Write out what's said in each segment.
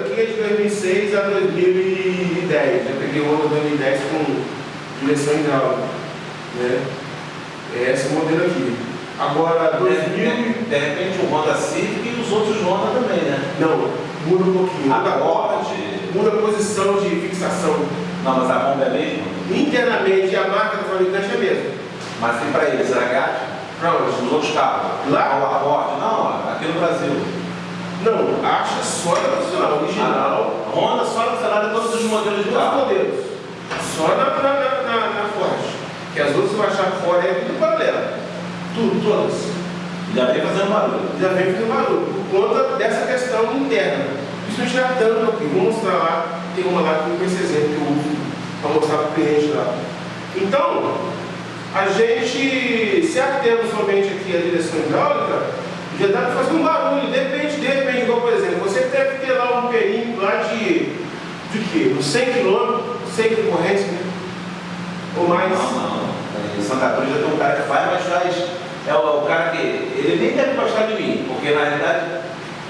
aqui é de 2006 a 2010. Eu peguei o Honda 2010 com direção hidráulica. Né? É esse modelo aqui. Agora, 2000... De, de repente o Honda Civic e os outros Honda também, né? Não, muda um pouquinho. Muda Acorde. Muda a posição de fixação. Não, mas a bomba é a mesma? Internamente, a marca do fabricante é a mesma. Mas tem para eles, Zagatti? Para onde? Os outros carros? Lá? O Accord? Não, aqui no Brasil. Não, acha só nacional, original. Honda só nacional de todos os modelos de carro. modelos. Só na, na, na, na, na Ford. Que as outras você vai achar fora é tudo paralela. Tudo, todas. Já vem fazendo barulho. Já vem fazendo barulho. Por conta dessa questão interna. Isso já tanto aqui. Vou mostrar lá. Tem uma lá com esse exemplo que eu uso para mostrar para o cliente lá. Então, a gente, se atendo somente aqui à direção hidráulica, já dá para fazer um barulho. Depende, depende. Igual, por exemplo, você deve ter lá um perímetro lá de, de quê? Uns 100 km, 100 de corrente, né? Ou mais. Não, não. Em Santa Cruz já tem um cara que faz, mas faz. É o, o cara que. Ele nem deve gostar de mim, porque na realidade,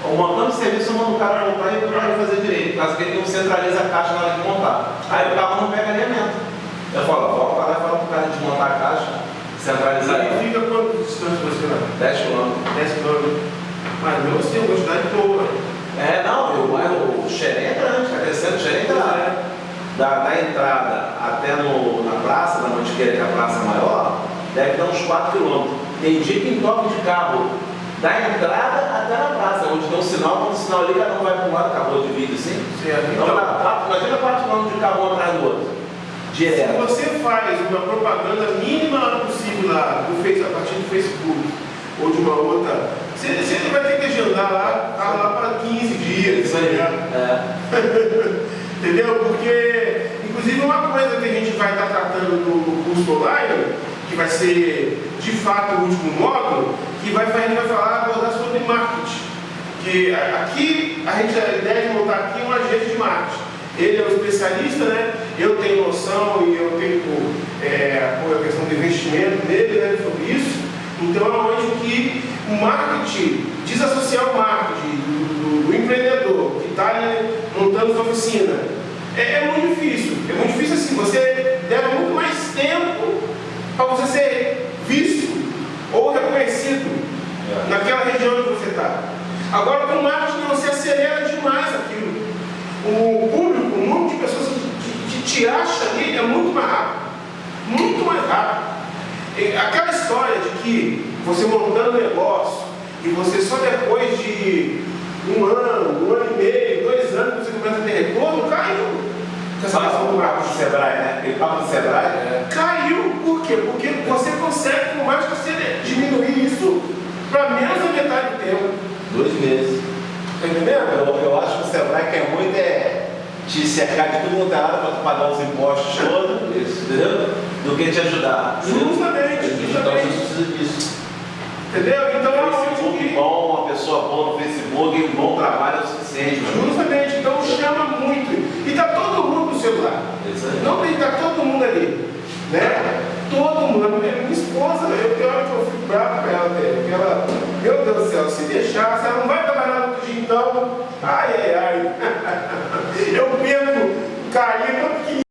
o montando de serviço eu mando o cara montar e para ele fazer direito, causa que ele não centraliza a caixa na hora de montar. Aí o carro não pega alinhamento. Eu falo, volta para lá e fala pro cara desmontar a caixa, centralizar aí. fica quanto distante você vai? 10 km. 10 km. Mas mesmo assim, uma quantidade boa. É, não, eu, o Xerém é grande, está crescendo, o Xerém tá da, da entrada até no, na praça, na Mantiqueira, que é a praça maior, deve dar uns 4 km. Tem dia que toque de carro da entrada até na praça, onde tem um sinal, quando o sinal liga, não vai para um lado, acabou de vídeo assim. Certo. Então, Então, imagina 4 km de carro um atrás do outro. se Direto. você faz uma propaganda mínima possível lá, do face, a partir do Facebook, ou de uma outra, você, você vai ter que agendar lá, tá lá para 15 dias, Isso aí. ligado? É. Entendeu? Porque, inclusive, uma coisa que a gente vai estar tratando no, curso online, que vai ser de fato o último módulo, que vai, a gente vai falar, abordar sobre marketing. Que aqui, a gente a ideia de montar aqui um agente de marketing. Ele é o especialista, né? Eu tenho noção e eu tenho é, a questão do investimento dele né, sobre isso. Então é onde que o marketing, desassociar o marketing do, do- do empreendedor está montando sua oficina, é, é muito difícil. É muito difícil assim, você leva muito mais tempo para você ser visto ou reconhecido naquela região que você está. Agora com o marketing você acelera demais aquilo. O público, um monte de pessoas que, te acha ali é muito mais rápido. Muito mais rápido. Aquela história de que você montando um negócio e você só depois de um ano, um ano e meio, dois anos você começa a ter retorno, caiu. Questão do do papo do Sebrae, né? Aquele papo do Sebrae. É. Caiu, por quê? Porque você consegue, com mais você diminuir isso para menos da metade do tempo. Dois meses. Tá entendendo? Eu, eu acho que o Sebrae quer muito é te cercar de tudo quanto é lado para pagar os impostos todos, isso, entendeu? Do que te ajudar. Justamente, Então a gente justamente. precisa disso. Entendeu? Então é onde Facebook que. bom, uma pessoa boa no Facebook um bom trabalho é o suficiente. Justamente, então chama muito. E tá todo mundo no celular. Aí. Não tem, tá todo mundo ali. Né? Todo mundo. A minha, minha esposa, eu tenho hora que eu fico bravo com ela. Porque ela, meu Deus do céu, se deixar, se ela não vai trabalhar no dia, então. Ai, ai, ai. Eu perco, caí,